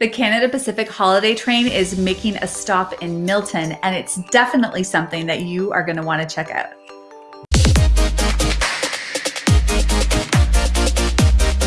The Canada Pacific Holiday Train is making a stop in Milton, and it's definitely something that you are going to want to check out.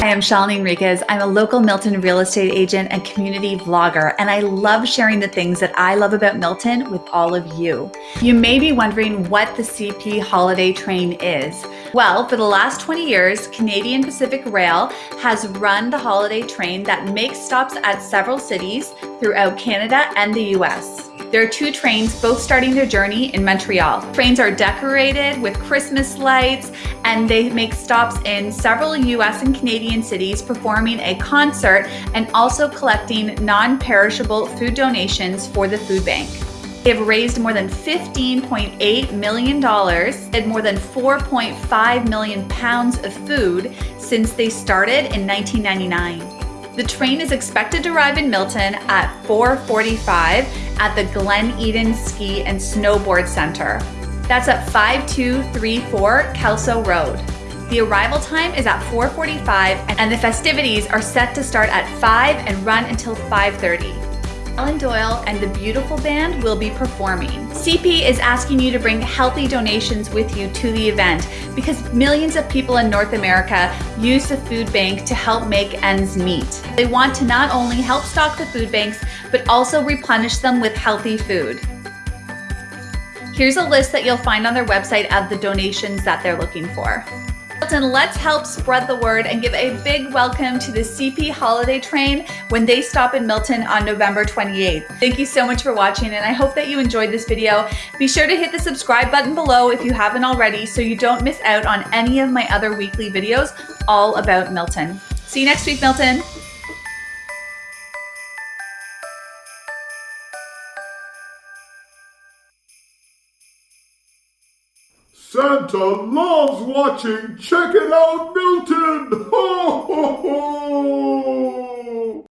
Hi, I'm Shalini Enriquez. I'm a local Milton real estate agent and community vlogger, and I love sharing the things that I love about Milton with all of you. You may be wondering what the CP Holiday Train is. Well, for the last 20 years, Canadian Pacific Rail has run the holiday train that makes stops at several cities throughout Canada and the US. There are two trains, both starting their journey in Montreal. Trains are decorated with Christmas lights and they make stops in several US and Canadian cities performing a concert and also collecting non-perishable food donations for the food bank. They have raised more than $15.8 million and more than 4.5 million pounds of food since they started in 1999. The train is expected to arrive in Milton at 4.45 at the Glen Eden Ski and Snowboard Center. That's at 5234 Kelso Road. The arrival time is at 4.45 and the festivities are set to start at 5 and run until 5.30. Alan Doyle and the Beautiful Band will be performing. CP is asking you to bring healthy donations with you to the event because millions of people in North America use the food bank to help make ends meet. They want to not only help stock the food banks, but also replenish them with healthy food. Here's a list that you'll find on their website of the donations that they're looking for. Milton, let's help spread the word and give a big welcome to the CP Holiday Train when they stop in Milton on November 28th. Thank you so much for watching and I hope that you enjoyed this video. Be sure to hit the subscribe button below if you haven't already so you don't miss out on any of my other weekly videos all about Milton. See you next week, Milton. Santa loves watching Check It Out Milton!